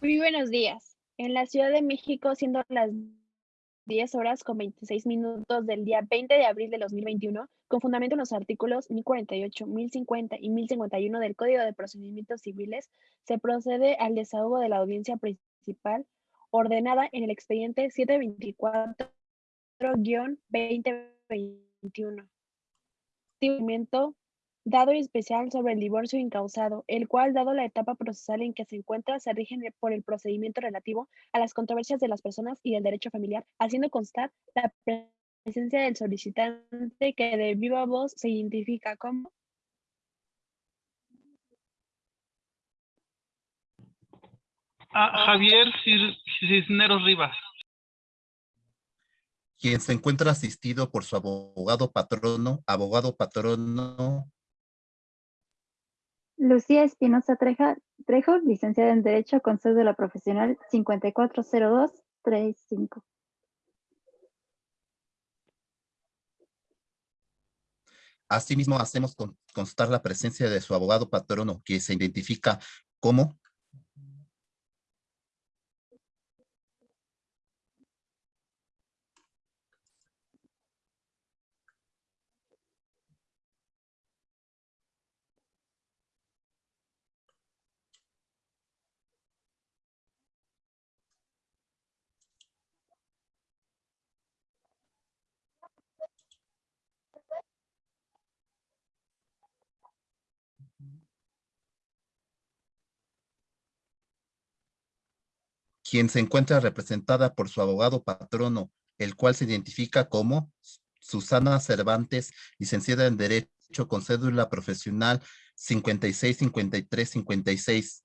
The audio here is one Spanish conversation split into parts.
Muy buenos días. En la Ciudad de México, siendo las 10 horas con 26 minutos del día 20 de abril de 2021, con fundamento en los artículos 1048, 1050 y 1051 del Código de Procedimientos Civiles, se procede al desahogo de la audiencia principal ordenada en el expediente 724-2021. Dado especial sobre el divorcio incausado, el cual, dado la etapa procesal en que se encuentra, se rige por el procedimiento relativo a las controversias de las personas y el derecho familiar, haciendo constar la presencia del solicitante que de viva voz se identifica como a Javier Cisneros Rivas. Quien se encuentra asistido por su abogado patrono, abogado patrono Lucía Espinosa Trejo, licenciada en Derecho con cédula profesional 540235. Asimismo, hacemos constar la presencia de su abogado patrono, que se identifica como quien se encuentra representada por su abogado patrono, el cual se identifica como Susana Cervantes, licenciada en Derecho con cédula profesional 565356.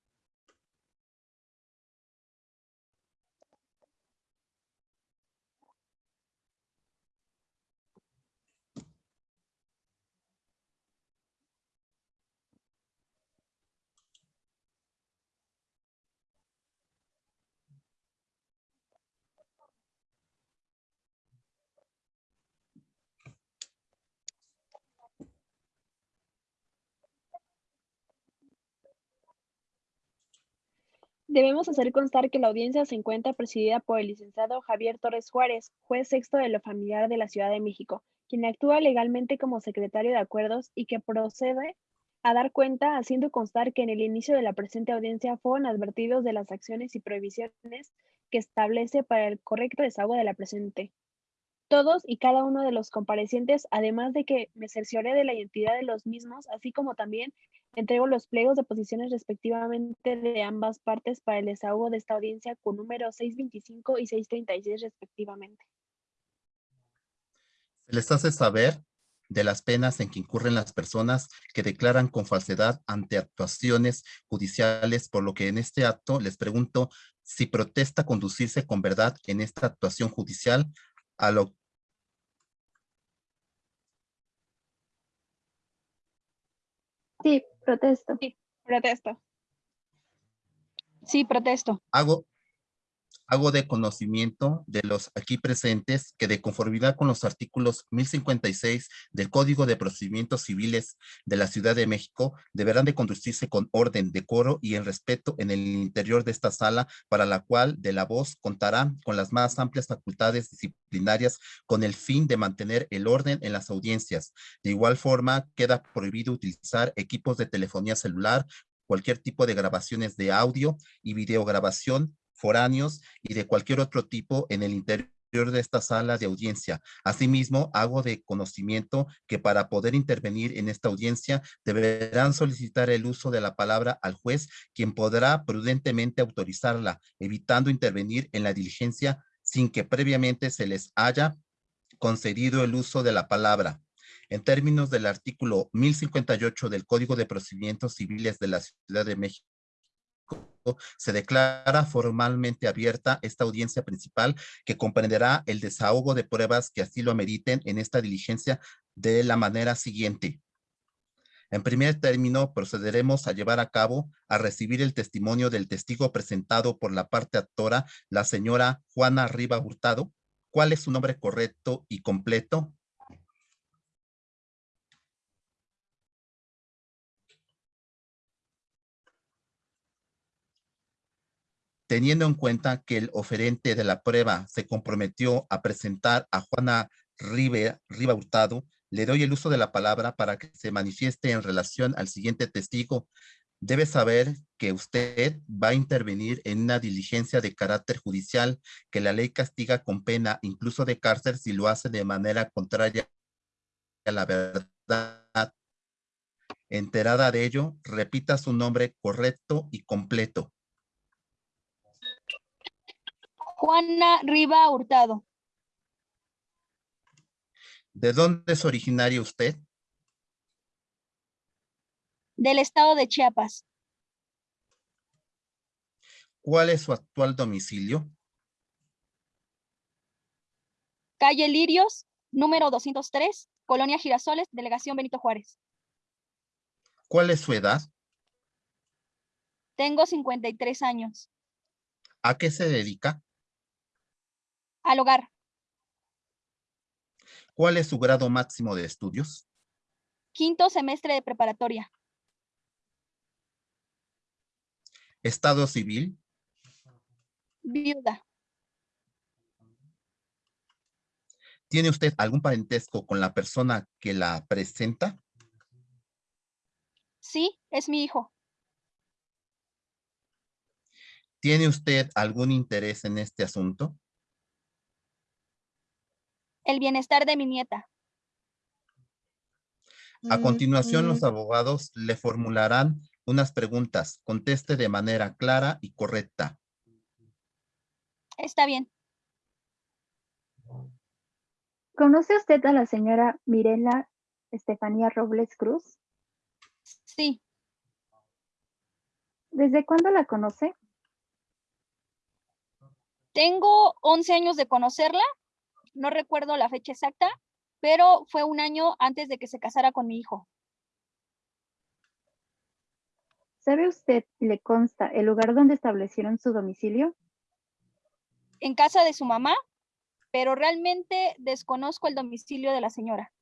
Debemos hacer constar que la audiencia se encuentra presidida por el licenciado Javier Torres Juárez, juez sexto de lo familiar de la Ciudad de México, quien actúa legalmente como secretario de acuerdos y que procede a dar cuenta haciendo constar que en el inicio de la presente audiencia fueron advertidos de las acciones y prohibiciones que establece para el correcto desahogo de la presente. Todos y cada uno de los comparecientes, además de que me cercioré de la identidad de los mismos, así como también Entrego los pliegos de posiciones respectivamente de ambas partes para el desahogo de esta audiencia con número 625 y 636 respectivamente. Se les hace saber de las penas en que incurren las personas que declaran con falsedad ante actuaciones judiciales, por lo que en este acto les pregunto si protesta conducirse con verdad en esta actuación judicial a lo Sí, Protesto. Sí, protesto. Sí, protesto. Hago, hago de conocimiento de los aquí presentes que de conformidad con los artículos 1056 del Código de Procedimientos Civiles de la Ciudad de México, deberán de conducirse con orden, decoro y en respeto en el interior de esta sala, para la cual de la voz contará con las más amplias facultades disciplinarias con el fin de mantener el orden en las audiencias. De igual forma, queda prohibido utilizar equipos de telefonía celular, cualquier tipo de grabaciones de audio y videograbación foráneos y de cualquier otro tipo en el interior de esta sala de audiencia. Asimismo, hago de conocimiento que para poder intervenir en esta audiencia deberán solicitar el uso de la palabra al juez, quien podrá prudentemente autorizarla, evitando intervenir en la diligencia sin que previamente se les haya concedido el uso de la palabra. En términos del artículo 1058 del Código de Procedimientos Civiles de la Ciudad de México, se declara formalmente abierta esta audiencia principal que comprenderá el desahogo de pruebas que así lo ameriten en esta diligencia de la manera siguiente. En primer término, procederemos a llevar a cabo a recibir el testimonio del testigo presentado por la parte actora, la señora Juana Riva Hurtado. ¿Cuál es su nombre correcto y completo? Teniendo en cuenta que el oferente de la prueba se comprometió a presentar a Juana Riva, Hurtado, le doy el uso de la palabra para que se manifieste en relación al siguiente testigo. Debe saber que usted va a intervenir en una diligencia de carácter judicial que la ley castiga con pena, incluso de cárcel, si lo hace de manera contraria a la verdad. Enterada de ello, repita su nombre correcto y completo. Juana Riva Hurtado, ¿De dónde es originario usted? del estado de Chiapas, ¿Cuál es su actual domicilio? calle Lirios, número 203, Colonia Girasoles, Delegación Benito Juárez. ¿Cuál es su edad? Tengo 53 años. ¿A qué se dedica? Al hogar, ¿Cuál es su grado máximo de estudios? quinto semestre de preparatoria, ¿Estado civil? viuda. ¿Tiene usted algún parentesco con la persona que la presenta? Sí, es mi hijo. ¿Tiene usted algún interés en este asunto? El bienestar de mi nieta. A continuación, los Mm, abogados le formularán unas preguntas. Conteste de manera clara y correcta. Está bien. ¿Conoce usted a la señora Mirela Estefanía Robles Cruz? Sí, ¿Desde cuándo la conoce? tengo 11 años de conocerla. No recuerdo la fecha exacta, pero fue un año antes de que se casara con mi hijo. ¿Sabe usted, le consta, el lugar donde establecieron su domicilio? En casa de su mamá, pero realmente desconozco el domicilio de la señora.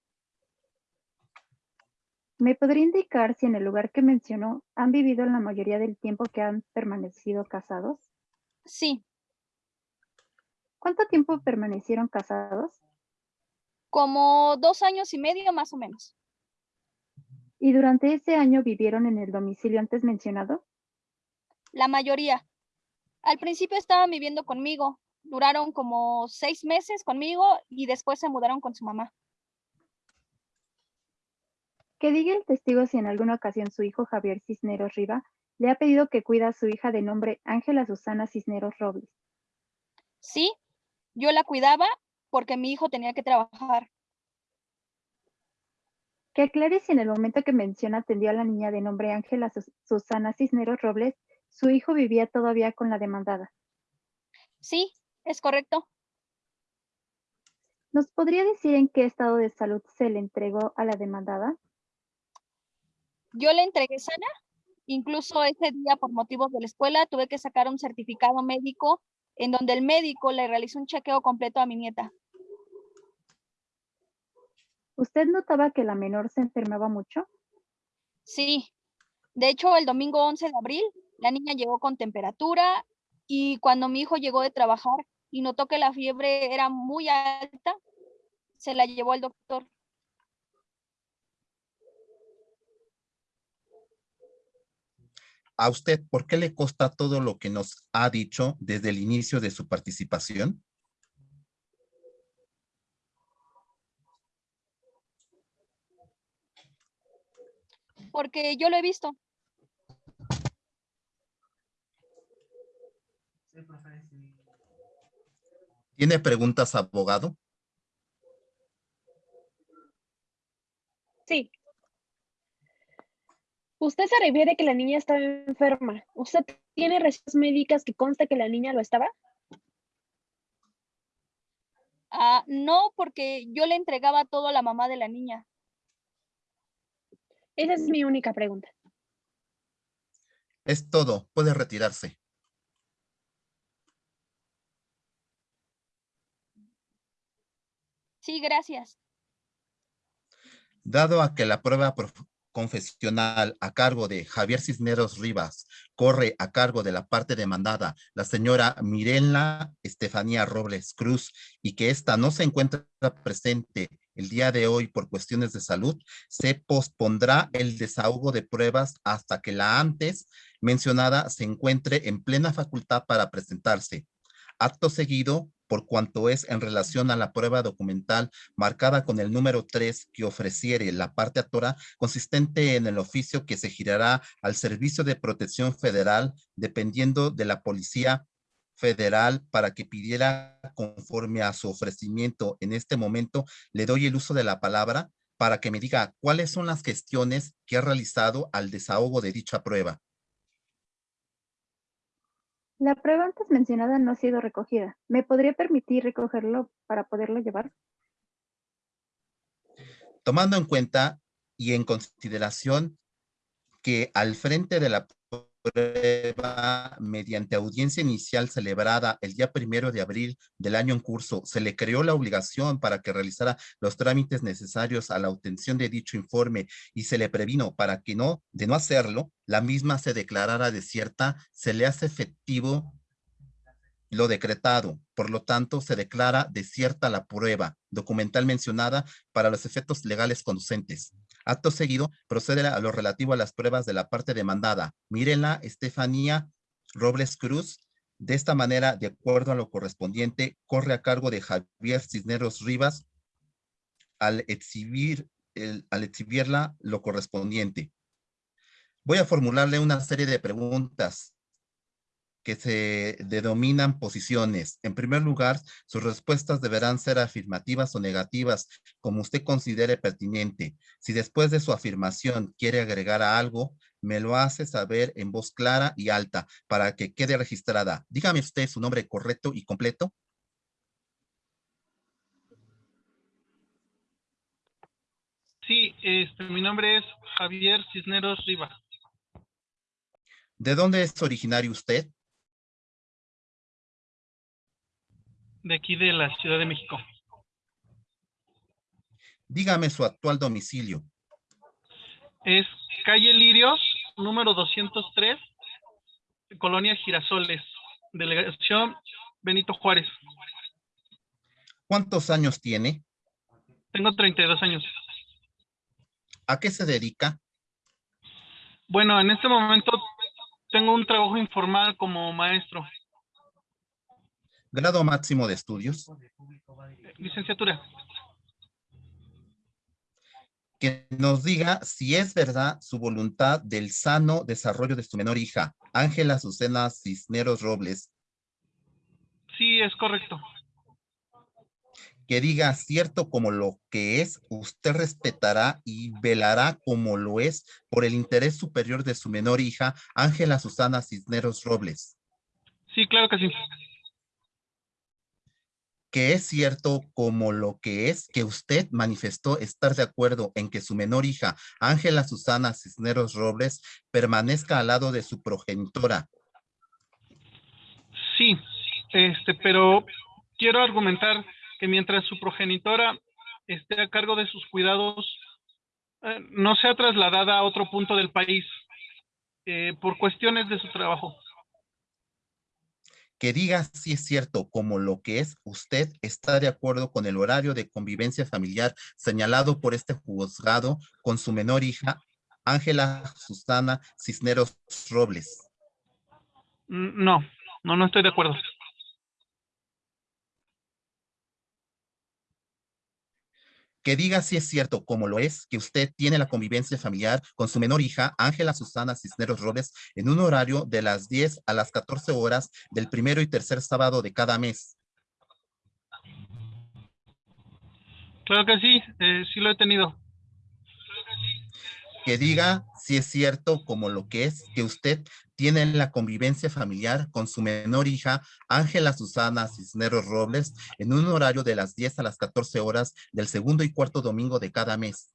¿Me podría indicar si en el lugar que mencionó han vivido la mayoría del tiempo que han permanecido casados? Sí, ¿Cuánto tiempo permanecieron casados? como dos años y medio más o menos. ¿Y durante ese año vivieron en el domicilio antes mencionado? La mayoría. Al principio estaban viviendo conmigo, duraron como seis meses conmigo y después se mudaron con su mamá. Que diga el testigo si en alguna ocasión su hijo Javier Cisneros Riva le ha pedido que cuida a su hija de nombre Ángela Susana Cisneros Robles. Sí, yo la cuidaba porque mi hijo tenía que trabajar. Que aclare si en el momento que menciona atendió a la niña de nombre Ángela Sus- Susana Cisneros Robles, su hijo vivía todavía con la demandada. Sí, es correcto. ¿Nos podría decir en qué estado de salud se le entregó a la demandada? Yo le entregué sana. Incluso ese día, por motivos de la escuela, tuve que sacar un certificado médico en donde el médico le realizó un chequeo completo a mi nieta. ¿Usted notaba que la menor se enfermaba mucho? Sí. De hecho, el domingo 11 de abril, la niña llegó con temperatura y cuando mi hijo llegó de trabajar y notó que la fiebre era muy alta, se la llevó al doctor. ¿A usted por qué le consta todo lo que nos ha dicho desde el inicio de su participación? Porque yo lo he visto. ¿Tiene preguntas, abogado? Sí. Usted se refiere que la niña estaba enferma. ¿Usted tiene recetas médicas que consta que la niña lo estaba? Ah, no, porque yo le entregaba todo a la mamá de la niña. Esa es mi única pregunta. Es todo. Puede retirarse. Sí, gracias. Dado a que la prueba confesional a cargo de Javier Cisneros Rivas corre a cargo de la parte demandada la señora Mirela Estefanía Robles Cruz y que ésta no se encuentra presente el día de hoy por cuestiones de salud, se pospondrá el desahogo de pruebas hasta que la antes mencionada se encuentre en plena facultad para presentarse. Acto seguido, por cuanto es en relación a la prueba documental marcada con el número 3 que ofreciere la parte actora, consistente en el oficio que se girará al Servicio de Protección Federal, dependiendo de la Policía Federal, para que pidiera conforme a su ofrecimiento en este momento, le doy el uso de la palabra para que me diga cuáles son las gestiones que ha realizado al desahogo de dicha prueba. La prueba antes mencionada no ha sido recogida. ¿Me podría permitir recogerlo para poderlo llevar? Tomando en cuenta y en consideración que al frente de la prueba mediante audiencia inicial celebrada el día primero de abril del año en curso, se le creó la obligación para que realizara los trámites necesarios a la obtención de dicho informe y se le previno para que no, de no hacerlo, la misma se declarara desierta, se le hace efectivo lo decretado. Por lo tanto, se declara desierta la prueba documental mencionada para los efectos legales conducentes. Acto seguido, procede a lo relativo a las pruebas de la parte demandada. Mírenla, Estefanía Robles Cruz. De esta manera, de acuerdo a lo correspondiente, corre a cargo de Javier Cisneros Rivas al, exhibir al exhibirla lo correspondiente. Voy a formularle una serie de preguntas que se denominan posiciones. En primer lugar, sus respuestas deberán ser afirmativas o negativas, como usted considere pertinente. Si después de su afirmación quiere agregar a algo, me lo hace saber en voz clara y alta para que quede registrada. Dígame usted su nombre correcto y completo. Sí, este, mi nombre es Javier Cisneros Rivas. ¿De dónde es originario usted? De aquí de la Ciudad de México. Dígame su actual domicilio. Es calle Lirios, número 203, Colonia Girasoles, delegación Benito Juárez. ¿Cuántos años tiene? Tengo 32 años. ¿A qué se dedica? Bueno, en este momento tengo un trabajo informal como maestro. Grado máximo de estudios. Licenciatura. Que nos diga si es verdad su voluntad del sano desarrollo de su menor hija, Ángela Azucena Cisneros Robles. Sí, es correcto. Que diga cierto como lo que es, usted respetará y velará como lo es por el interés superior de su menor hija, Ángela Susana Cisneros Robles. Sí, claro que sí que es cierto como lo que es que usted manifestó estar de acuerdo en que su menor hija, Ángela Susana Cisneros Robles, permanezca al lado de su progenitora. Sí, este, pero quiero argumentar que mientras su progenitora esté a cargo de sus cuidados, eh, no sea trasladada a otro punto del país eh, por cuestiones de su trabajo que diga si es cierto como lo que es, usted está de acuerdo con el horario de convivencia familiar señalado por este juzgado con su menor hija, Ángela Susana Cisneros Robles. Mm, no, no, no estoy de acuerdo. Que diga si es cierto, como lo es, que usted tiene la convivencia familiar con su menor hija, Ángela Susana Cisneros Robles, en un horario de las 10 a las 14 horas del primero y tercer sábado de cada mes. Claro que sí, eh, sí lo he tenido. Que diga si es cierto, como lo que es, que usted tienen la convivencia familiar con su menor hija, Ángela Susana Cisneros Robles, en un horario de las 10 a las 14 horas del segundo y cuarto domingo de cada mes.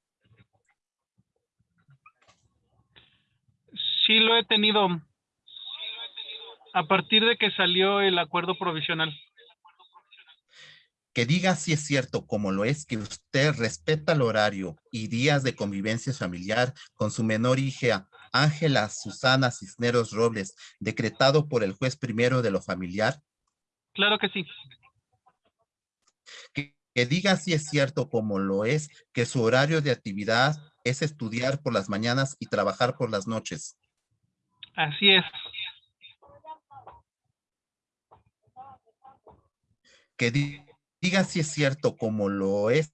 Sí lo he tenido a partir de que salió el acuerdo provisional. que diga si es cierto, como lo es, que usted respeta el horario y días de convivencia familiar con su menor hija, Ángela Susana Cisneros Robles, decretado por el juez primero de lo familiar? Claro que sí. Que, que diga si es cierto, como lo es, que su horario de actividad es estudiar por las mañanas y trabajar por las noches. Así es. Que diga si es cierto, como lo es,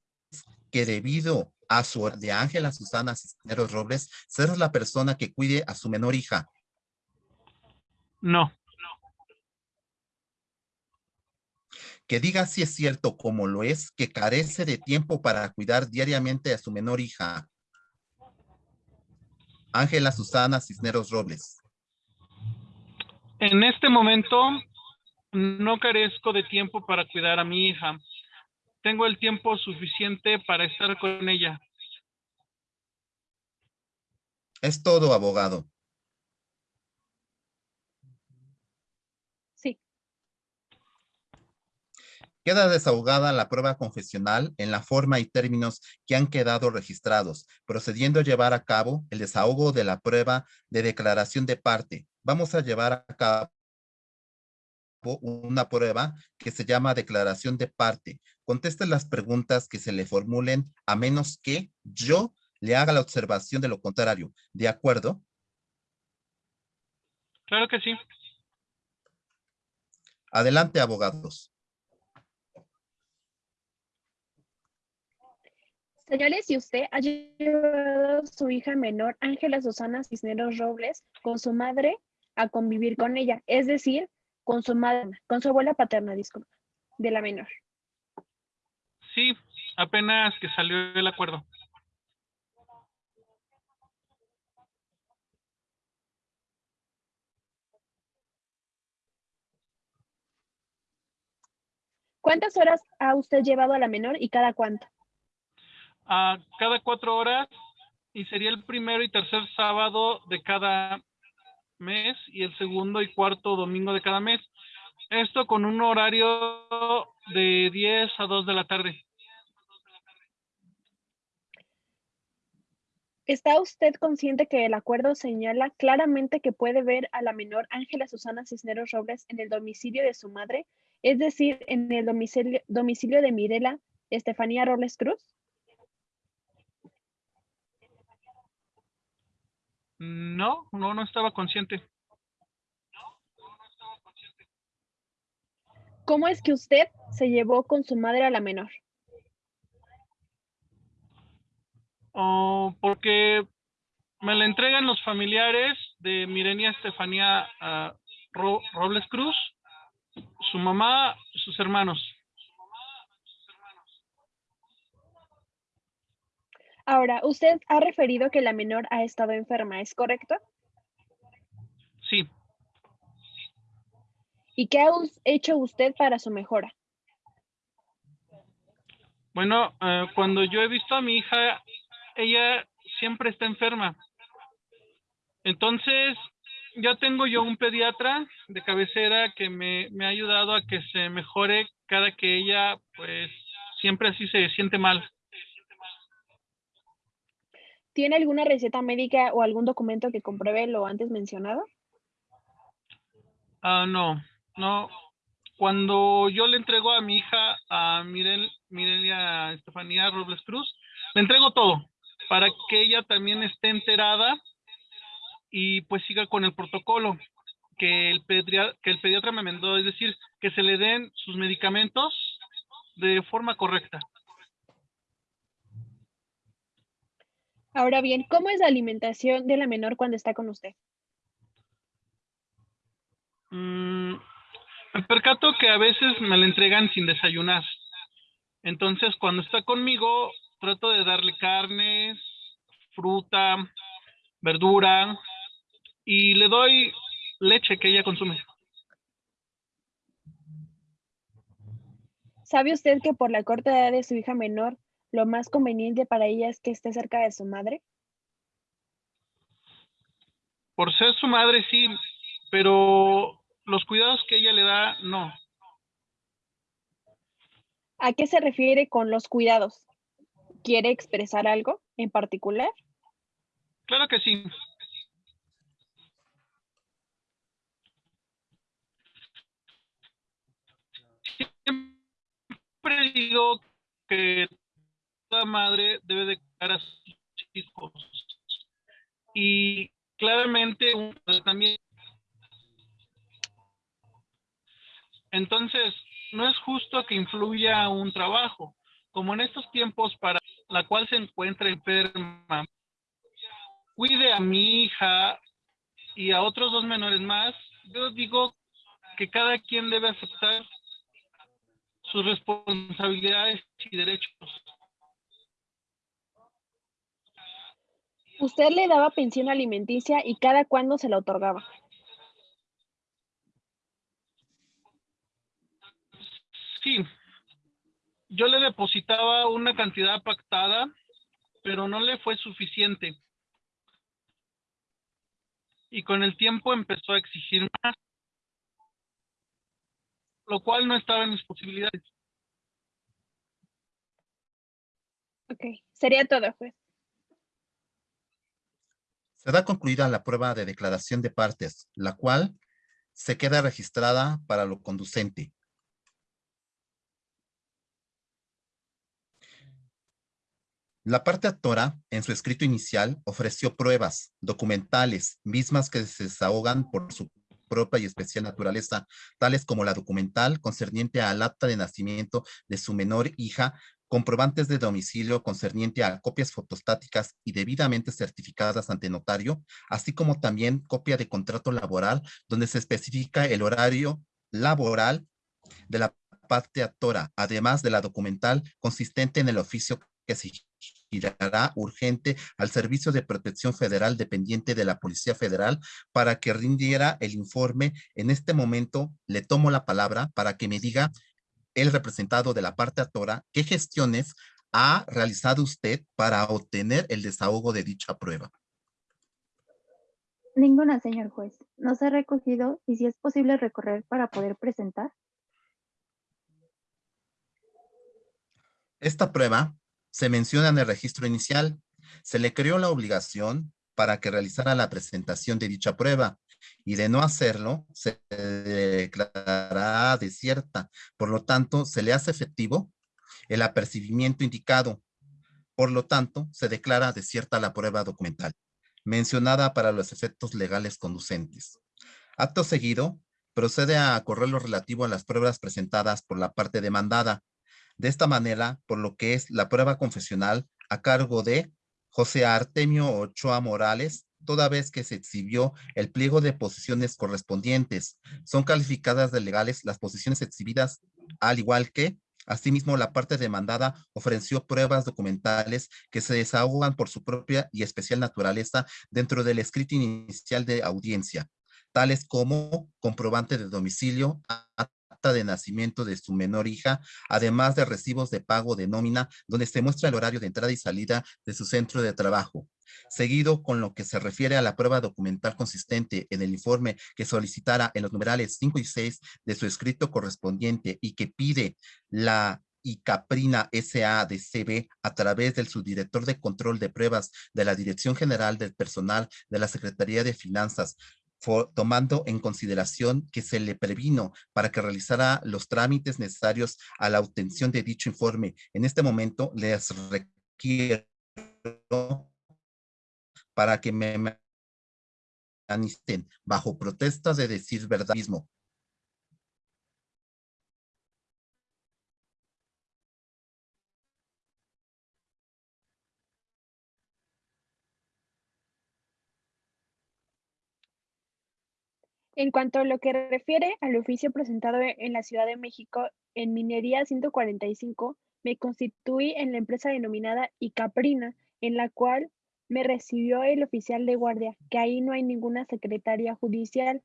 que debido a su de Ángela Susana Cisneros Robles, ser la persona que cuide a su menor hija. No. Que diga si es cierto, como lo es, que carece de tiempo para cuidar diariamente a su menor hija. Ángela Susana Cisneros Robles. En este momento no carezco de tiempo para cuidar a mi hija. Tengo el tiempo suficiente para estar con ella. Es todo, abogado. Sí. Queda desahogada la prueba confesional en la forma y términos que han quedado registrados, procediendo a llevar a cabo el desahogo de la prueba de declaración de parte. Vamos a llevar a cabo una prueba que se llama declaración de parte. Conteste las preguntas que se le formulen a menos que yo le haga la observación de lo contrario. ¿De acuerdo? Claro que sí. Adelante, abogados. Señales, si usted ha llevado a su hija menor, Ángela Susana Cisneros Robles, con su madre a convivir con ella, es decir, con su madre, con su abuela paterna, disculpa, de la menor. Sí, apenas que salió el acuerdo. ¿Cuántas horas ha usted llevado a la menor y cada cuánto? A cada cuatro horas y sería el primero y tercer sábado de cada mes y el segundo y cuarto domingo de cada mes. Esto con un horario de 10 a 2 de la tarde. ¿Está usted consciente que el acuerdo señala claramente que puede ver a la menor Ángela Susana Cisneros Robles en el domicilio de su madre, es decir, en el domicilio, domicilio de Mirela Estefanía Robles Cruz? No, no, no estaba consciente. ¿Cómo es que usted se llevó con su madre a la menor? Oh, porque me la entregan los familiares de Mirenia Estefanía ah, Ro- Robles Cruz, su mamá, sus hermanos. Ahora, usted ha referido que la menor ha estado enferma, ¿es correcto? Sí, ¿Y qué ha hecho usted para su mejora? bueno, eh, cuando yo he visto a mi hija, ella siempre está enferma. Entonces, ya tengo yo un pediatra de cabecera que me, me ha ayudado a que se mejore cada que ella, pues, siempre así se siente mal. ¿Tiene alguna receta médica o algún documento que compruebe lo antes mencionado? Ah, no, no. Cuando yo le entrego a mi hija, a Mirel, Mirelia Estefanía Robles Cruz, le entrego todo para que ella también esté enterada y pues siga con el protocolo que el, pedria- que el pediatra me mandó, es decir, que se le den sus medicamentos de forma correcta. Ahora bien, ¿cómo es la alimentación de la menor cuando está con usted? Mm, me percato que a veces me la entregan sin desayunar. Entonces, cuando está conmigo, trato de darle carnes, fruta, verdura y le doy leche que ella consume. ¿Sabe usted que por la corta edad de su hija menor, lo más conveniente para ella es que esté cerca de su madre? Por ser su madre, sí, pero los cuidados que ella le da, no. ¿A qué se refiere con los cuidados? ¿Quiere expresar algo en particular? Claro que sí. Siempre digo que toda madre debe de cuidar a sus hijos. Y claramente padre también. Entonces, no es justo que influya un trabajo, como en estos tiempos para la cual se encuentra enferma, cuide a mi hija y a otros dos menores más, yo digo que cada quien debe aceptar sus responsabilidades y derechos. Usted le daba pensión alimenticia y cada cuándo se la otorgaba. Sí, yo le depositaba una cantidad pactada, pero no le fue suficiente. Y con el tiempo empezó a exigir más, lo cual no estaba en mis posibilidades. Ok, sería todo, juez. Se da concluida la prueba de declaración de partes, la cual se queda registrada para lo conducente. La parte actora, en su escrito inicial, ofreció pruebas documentales, mismas que se desahogan por su propia y especial naturaleza, tales como la documental concerniente al acta de nacimiento de su menor hija, comprobantes de domicilio concerniente a copias fotostáticas y debidamente certificadas ante notario, así como también copia de contrato laboral donde se especifica el horario laboral de la parte actora, además de la documental consistente en el oficio que se girará urgente al Servicio de Protección Federal dependiente de la Policía Federal para que rindiera el informe. En este momento le tomo la palabra para que me diga el representado de la parte actora qué gestiones ha realizado usted para obtener el desahogo de dicha prueba. Ninguna, señor juez. No se ha recogido y si es posible recorrer para poder presentar. Esta prueba se menciona en el registro inicial. Se le creó la obligación para que realizara la presentación de dicha prueba y de no hacerlo se declarará desierta. Por lo tanto, se le hace efectivo el apercibimiento indicado. Por lo tanto, se declara desierta la prueba documental, mencionada para los efectos legales conducentes. Acto seguido, procede a correr lo relativo a las pruebas presentadas por la parte demandada, de esta manera, por lo que es la prueba confesional a cargo de José Artemio Ochoa Morales, toda vez que se exhibió el pliego de posiciones correspondientes. Son calificadas de legales las posiciones exhibidas, al igual que Asimismo, la parte demandada ofreció pruebas documentales que se desahogan por su propia y especial naturaleza dentro del escrito inicial de audiencia, tales como comprobante de domicilio, de nacimiento de su menor hija, además de recibos de pago de nómina, donde se muestra el horario de entrada y salida de su centro de trabajo. Seguido con lo que se refiere a la prueba documental consistente en el informe que solicitara en los numerales 5 y 6 de su escrito correspondiente y que pide la ICAPRINA SADCB a través del subdirector de control de pruebas de la Dirección General del Personal de la Secretaría de Finanzas, tomando en consideración que se le previno para que realizara los trámites necesarios a la obtención de dicho informe. En este momento les requiero para que me manifiesten bajo protestas de decir verdad mismo En cuanto a lo que refiere al oficio presentado e-, en la Ciudad de México en Minería 145, me constituí en la empresa denominada Icaprina, en la cual me recibió el oficial de guardia, que ahí no hay ninguna secretaria judicial,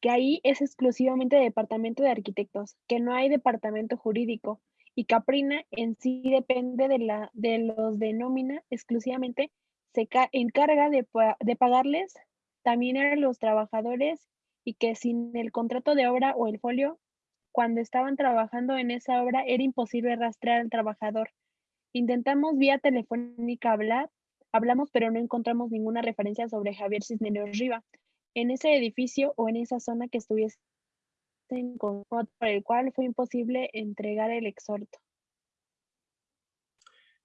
que ahí es exclusivamente departamento de arquitectos, que no hay departamento jurídico, y Caprina en sí depende de, la, de los de nómina, exclusivamente se encarga de, de pagarles también a los trabajadores y que sin el contrato de obra o el folio cuando estaban trabajando en esa obra era imposible rastrear al trabajador. Intentamos vía telefónica hablar, hablamos, pero no encontramos ninguna referencia sobre Javier Cisneros Riva en ese edificio o en esa zona que estuviese en por el cual fue imposible entregar el exhorto.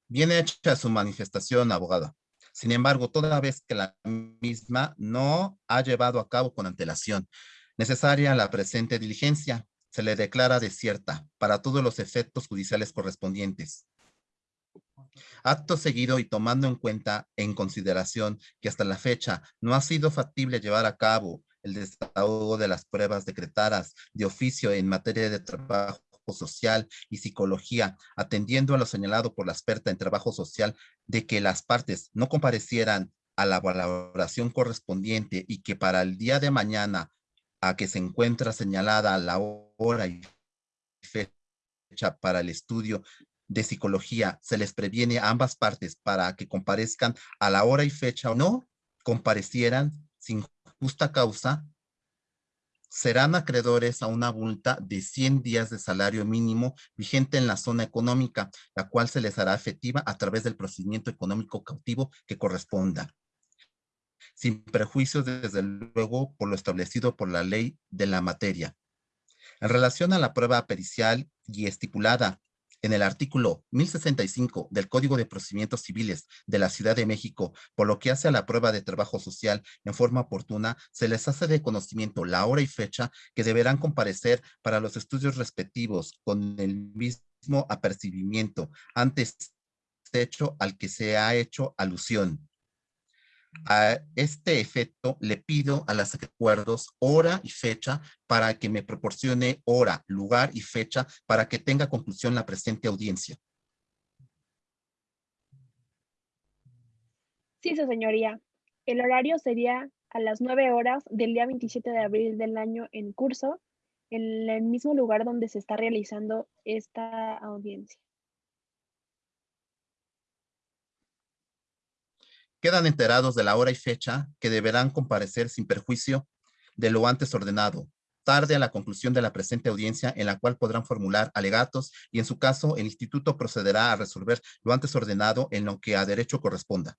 Bien hecha su manifestación, abogada. Sin embargo, toda vez que la misma no ha llevado a cabo con antelación necesaria la presente diligencia, se le declara desierta para todos los efectos judiciales correspondientes. Acto seguido y tomando en cuenta, en consideración, que hasta la fecha no ha sido factible llevar a cabo el desahogo de las pruebas decretadas de oficio en materia de trabajo social y psicología, atendiendo a lo señalado por la experta en trabajo social de que las partes no comparecieran a la valoración correspondiente y que para el día de mañana a que se encuentra señalada la hora y fecha para el estudio de psicología, se les previene a ambas partes para que comparezcan a la hora y fecha o no comparecieran sin justa causa, serán acreedores a una multa de 100 días de salario mínimo vigente en la zona económica, la cual se les hará efectiva a través del procedimiento económico cautivo que corresponda. Sin prejuicios, desde luego, por lo establecido por la ley de la materia. En relación a la prueba pericial y estipulada en el artículo 1065 del Código de Procedimientos Civiles de la Ciudad de México, por lo que hace a la prueba de trabajo social en forma oportuna, se les hace de conocimiento la hora y fecha que deberán comparecer para los estudios respectivos con el mismo apercibimiento antes hecho al que se ha hecho alusión. A este efecto, le pido a las acuerdos hora y fecha para que me proporcione hora, lugar y fecha para que tenga conclusión la presente audiencia. Sí, su señoría. El horario sería a las nueve horas del día 27 de abril del año en curso, en el mismo lugar donde se está realizando esta audiencia. Quedan enterados de la hora y fecha que deberán comparecer sin perjuicio de lo antes ordenado, tarde a la conclusión de la presente audiencia en la cual podrán formular alegatos y en su caso el instituto procederá a resolver lo antes ordenado en lo que a derecho corresponda.